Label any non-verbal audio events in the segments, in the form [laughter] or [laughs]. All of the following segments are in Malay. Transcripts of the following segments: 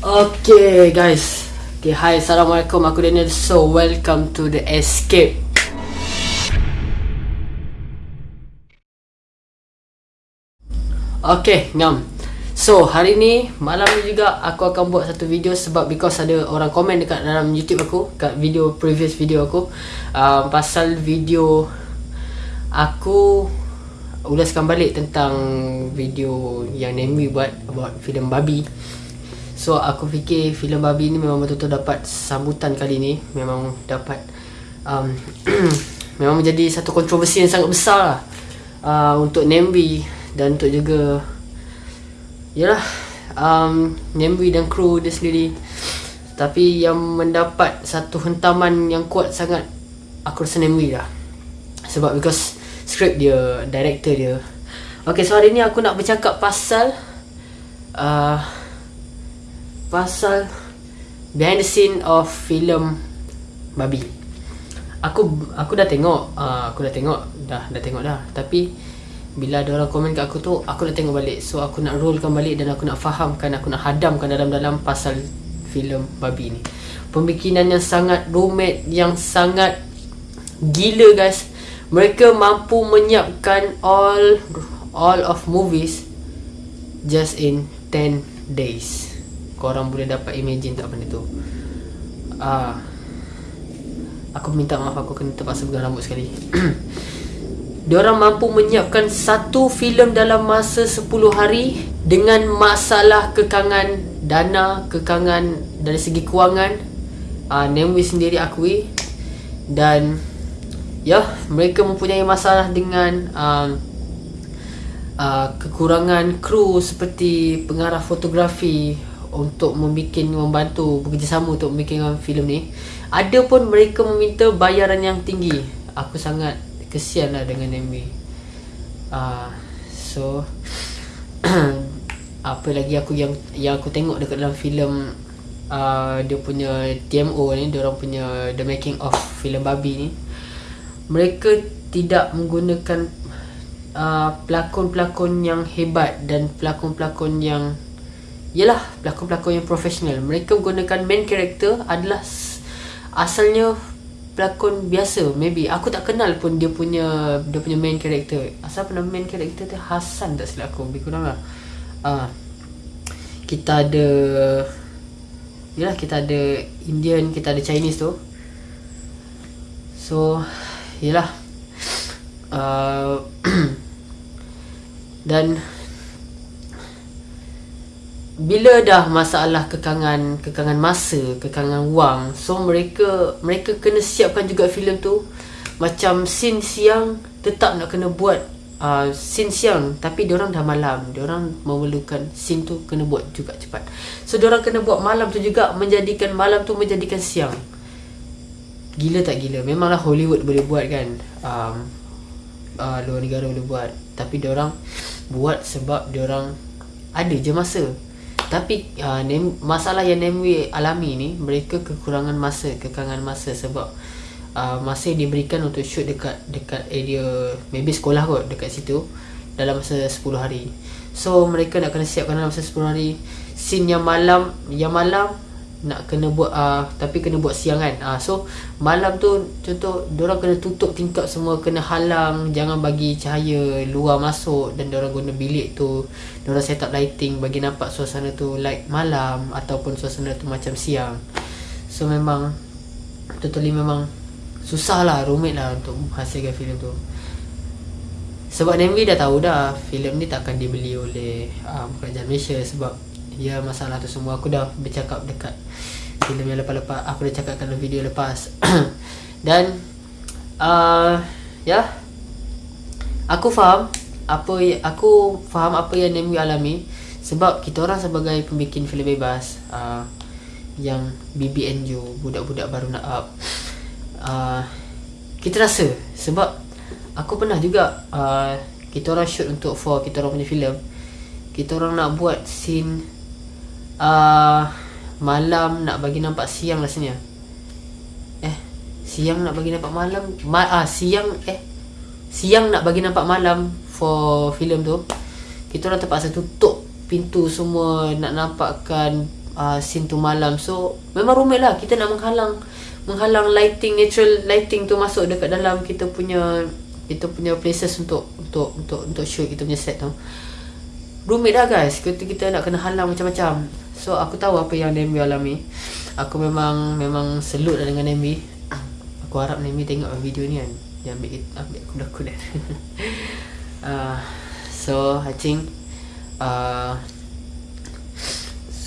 Okay guys. Okay hi. Assalamualaikum. Aku Daniel. So welcome to the escape. Okay ngam. So hari ni malam ni juga aku akan buat satu video sebab because ada orang komen dekat dalam YouTube aku kat video previous video aku uh, pasal video aku ulaskan balik tentang video yang Nemi buat about filem babi So aku fikir filem babi ni memang betul-betul dapat sambutan kali ni. Memang dapat um, [clears throat] Memang menjadi satu kontroversi yang sangat besar lah. Uh, Untuk Nembi dan untuk juga Yalah um, Nembi dan kru dia sendiri. Tapi yang mendapat satu hentaman yang kuat sangat Aku rasa Nembi lah. Sebab because script dia, director dia. Okay so hari ni aku nak bercakap pasal uh, pasal behind the scene of film babi. Aku aku dah tengok, uh, aku dah tengok, dah dah tengok dah. Tapi bila ada orang komen kat aku tu, aku dah tengok balik. So aku nak rollkan balik dan aku nak fahamkan, aku nak hadamkan dalam-dalam pasal filem babi ni. Pembikinan yang sangat rumit, yang sangat gila guys. Mereka mampu menyiapkan all all of movies just in 10 days korang boleh dapat imagine tak benda tu? Uh, aku minta maaf aku kena terpaksa pegang rambut sekali. [clears throat] Diorang mampu menyiapkan satu filem dalam masa 10 hari dengan masalah kekangan dana kekangan dari segi kewangan. Uh, Nemwi sendiri akui. Dan ya mereka mempunyai masalah dengan uh, uh, kekurangan kru seperti pengarah fotografi untuk membuat membantu bekerjasama untuk membuat filem ni ada pun mereka meminta bayaran yang tinggi. Aku sangat kesian lah dengan MB uh, so [clears throat] apa lagi aku yang yang aku tengok dekat dalam filem uh, dia punya TMO ni dia orang punya the making of filem babi ni mereka tidak menggunakan uh, pelakon-pelakon yang hebat dan pelakon-pelakon yang Yalah pelakon-pelakon yang profesional. Mereka menggunakan main character adalah Asalnya pelakon biasa. Maybe aku tak kenal pun dia punya Dia punya main character Asal pernah main character tu? Hasan tak silap aku Lebih kurang lah. Uh, Kita ada Yalah kita ada Indian Kita ada Chinese tu. So Yalah uh, [clears throat] Dan bila dah masalah kekangan kekangan masa, kekangan wang, so mereka mereka kena siapkan juga filem tu macam scene siang tetap nak kena buat uh, scene siang tapi dia orang dah malam. Dia orang memerlukan scene tu kena buat juga cepat. So dia orang kena buat malam tu juga menjadikan malam tu menjadikan siang. Gila tak gila? Memanglah Hollywood boleh buat kan. Um, uh, luar negara boleh buat. Tapi dia orang buat sebab dia orang ada je masa tapi uh, masalah yang Nemwe alami ni Mereka kekurangan masa Kekangan masa sebab uh, Masa yang diberikan untuk shoot dekat Dekat area Maybe sekolah kot Dekat situ Dalam masa 10 hari. So mereka nak kena siapkan dalam masa 10 hari. Scene yang malam Yang malam nak kena buat uh, tapi kena buat siang kan. Uh, so malam tu contoh orang kena tutup tingkap semua kena halang jangan bagi cahaya luar masuk dan orang guna bilik tu. Orang set up lighting bagi nampak suasana tu like malam ataupun suasana tu macam siang. So memang totally memang susah lah rumit lah untuk hasilkan filem tu. Sebab Nembi dah tahu dah filem ni takkan dibeli oleh uh, kerajaan Malaysia sebab Ya masalah tu semua aku dah bercakap dekat filem yang lepas-lepas. Aku dah cakap dalam video lepas. [clears throat] Dan uh, ya. Aku faham apa aku faham apa yang Nemi alami sebab kita orang sebagai pembikin filem bebas uh, yang BBNU budak-budak baru nak up. Uh, kita rasa sebab aku pernah juga uh, kita orang shoot untuk for kita orang punya filem. Kita orang nak buat scene uh, malam nak bagi nampak siang rasanya. Eh, siang nak bagi nampak malam. Ma ah siang eh siang nak bagi nampak malam for filem tu. Kita orang terpaksa tutup pintu semua nak nampakkan uh, scene tu malam so memang rumit lah kita nak menghalang menghalang lighting natural lighting tu masuk dekat dalam kita punya kita punya places untuk untuk untuk untuk shoot kita punya set tu rumit dah guys kita kita nak kena halang macam-macam so aku tahu apa yang Nemi alami. Aku memang memang selut lah dengan Nemi. Aku harap Nemi tengok video ni kan. Dia ambil ambil kuda-kuda. Uh, [laughs] so I think uh,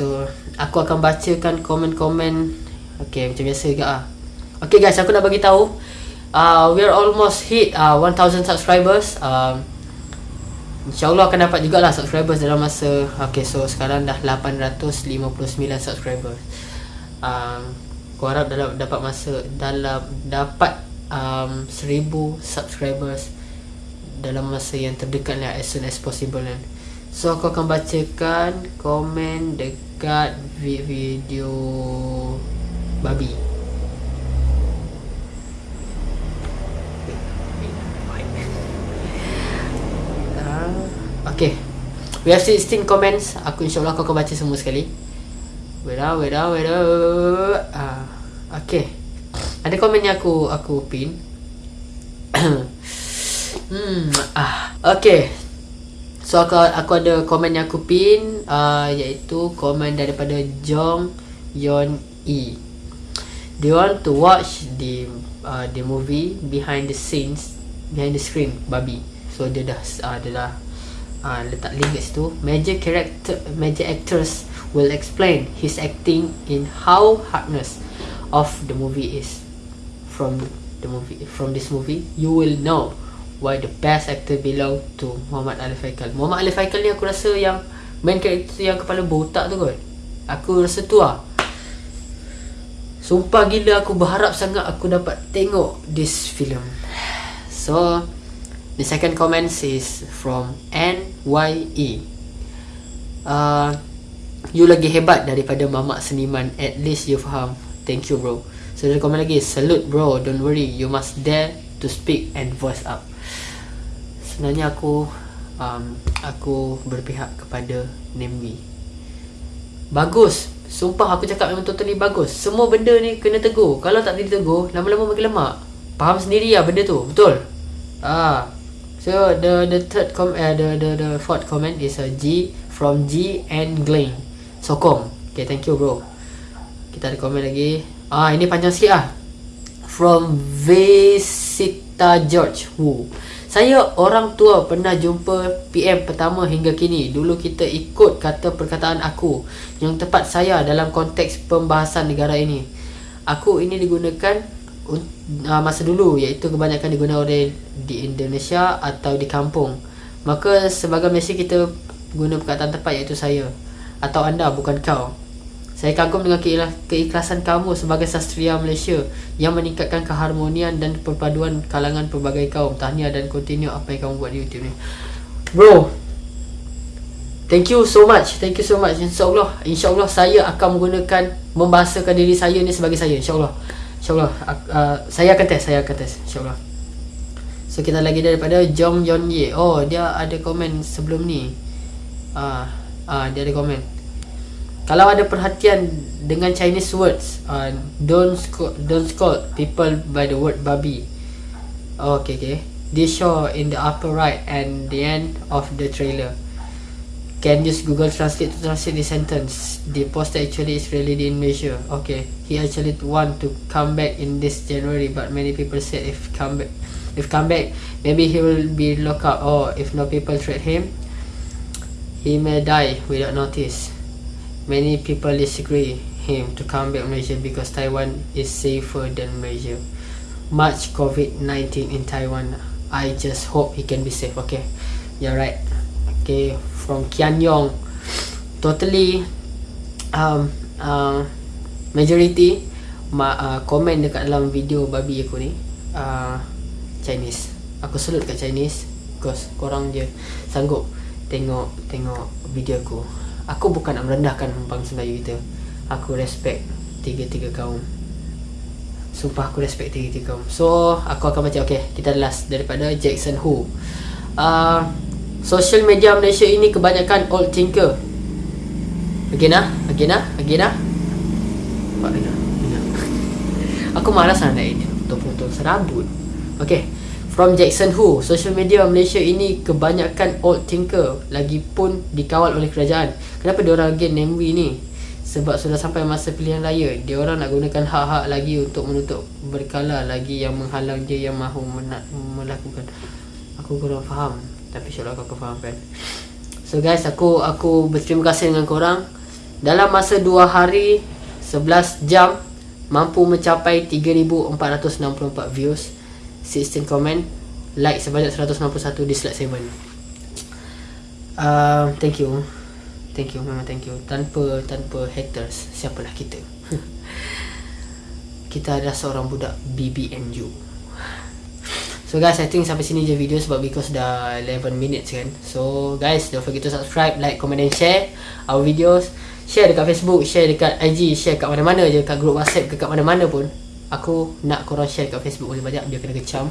So aku akan bacakan komen-komen. Okay macam biasa juga ah. Okay guys aku nak bagi tahu uh, We are almost hit uh, 1000 subscribers. Um, InsyaAllah akan dapat jugalah subscribers dalam masa Okay so sekarang dah 859 subscribers. Um, Aku harap dalam, dapat masa dalam dapat um, 1000 subscribers dalam masa yang terdekat lah as soon as possible kan So aku akan bacakan komen dekat video babi ah, Okay We have 16 comments. Aku insyaAllah kau akan baca semua sekali. Wait out, wait out, wait out uh, Okay Ada komen yang aku aku pin. [coughs] Hmm, ah, Okay So aku, aku ada komen yang aku pin uh, Iaitu komen daripada Jong Yon E. Do you want to watch the uh, the movie behind the scenes Behind the screen Babi. So dia dah uh, dia dah uh, letak link kat situ Major character Major actors will explain his acting in how hardness of the movie is From the movie From this movie You will know why the best actor belong to Muhammad Ali Faikal. Muhammad Ali Faikal ni aku rasa yang main karakter yang kepala botak tu kot. Aku rasa tu lah. Sumpah gila aku berharap sangat aku dapat tengok this film. So, the second comment is from NYE. Uh, you lagi hebat daripada mamak seniman. At least you faham. Thank you bro. So, dia komen lagi. Salute bro. Don't worry. You must dare to speak and voice up sebenarnya aku um, aku berpihak kepada Nembi bagus sumpah aku cakap memang totally bagus semua benda ni kena tegur kalau tak ditegur lama-lama makin lemak faham sendiri lah benda tu betul ah so the the third com uh, the the the fourth comment is a G from G and Glenn. Sokong. Okay thank you bro. Kita ada komen lagi. Ah ini panjang sikit lah. From Vesita George who saya orang tua pernah jumpa PM pertama hingga kini. Dulu kita ikut kata perkataan aku. Yang tepat saya dalam konteks pembahasan negara ini. Aku ini digunakan uh, masa dulu iaitu kebanyakan digunakan oleh di Indonesia atau di kampung. Maka sebagai Malaysia kita guna perkataan tepat iaitu saya atau anda bukan kau. Saya kagum dengan keikhlasan kamu sebagai sastria Malaysia yang meningkatkan keharmonian dan perpaduan kalangan pelbagai kaum. Tahniah dan continue apa yang kamu buat di YouTube ni. Bro, thank you so much. Thank you so much. InsyaAllah, insyaAllah saya akan menggunakan, membahasakan diri saya ni sebagai saya. InsyaAllah. InsyaAllah. Uh, saya akan test, saya akan test. InsyaAllah. So, kita lagi daripada Jong Yon Ye. Oh, dia ada komen sebelum ni. Ah, uh, uh, dia ada komen kalau ada perhatian dengan Chinese words uh, don't sco- don't scold people by the word babi oh, okay okay this show in the upper right and the end of the trailer can use google translate to translate the sentence the poster actually is released in malaysia okay he actually want to come back in this january but many people said if come back if come back maybe he will be locked up or if no people treat him he may die without notice Many people disagree him to come back Malaysia because Taiwan is safer than Malaysia. Much COVID-19 in Taiwan. I just hope he can be safe. Okay, you're right. Okay, from Kian Yong. Totally, um, uh, majority ma uh, komen dekat dalam video babi aku ni uh, Chinese. Aku salute kat Chinese because korang je sanggup tengok tengok video aku. Aku bukan nak merendahkan bangsa Melayu kita. Aku respect tiga-tiga kaum. Sumpah aku respect tiga-tiga kaum. So aku akan baca okay kita last daripada Jackson Hu. Uh, social media Malaysia ini kebanyakan old thinker Again ah, again ah, again ah. [laughs] Aku malas nak edit potong-potong serabut. Okay. From Jackson Hu, social media Malaysia ini kebanyakan old thinker lagipun dikawal oleh kerajaan. Kenapa dia orang again name we ni? Sebab sudah sampai masa pilihan raya, dia orang nak gunakan hak-hak lagi untuk menutup berkala lagi yang menghalang dia yang mahu melakukan. Aku kurang faham, tapi insya-Allah kau faham kan. So guys, aku aku berterima kasih dengan korang. Dalam masa 2 hari 11 jam mampu mencapai 3464 views. 16 komen like sebanyak 191 dislike 7 uh, thank you. Thank you memang thank you. Tanpa tanpa haters siapalah kita? [laughs] Kita adalah seorang budak BBNU so guys I think sampai sini je video sebab because dah 11 minutes kan. So guys don't forget to subscribe like comment and share our videos. Share dekat Facebook share dekat IG share kat mana-mana je kat group WhatsApp ke kat mana-mana pun. Aku nak korang share kat Facebook lebih banyak Biar kena kecam.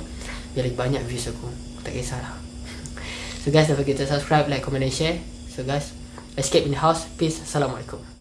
Biar lebih banyak views aku. Aku tak kisahlah. [laughs] So guys don't forget to subscribe, like, comment and share. So guys Escape in the house Peace. Assalamualaikum